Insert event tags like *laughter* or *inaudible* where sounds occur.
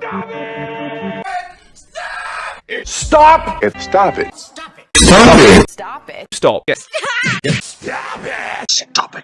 Stop it! Stop it! Stop it. Stop it. Stop it! *laughs* Stop it. Stop it.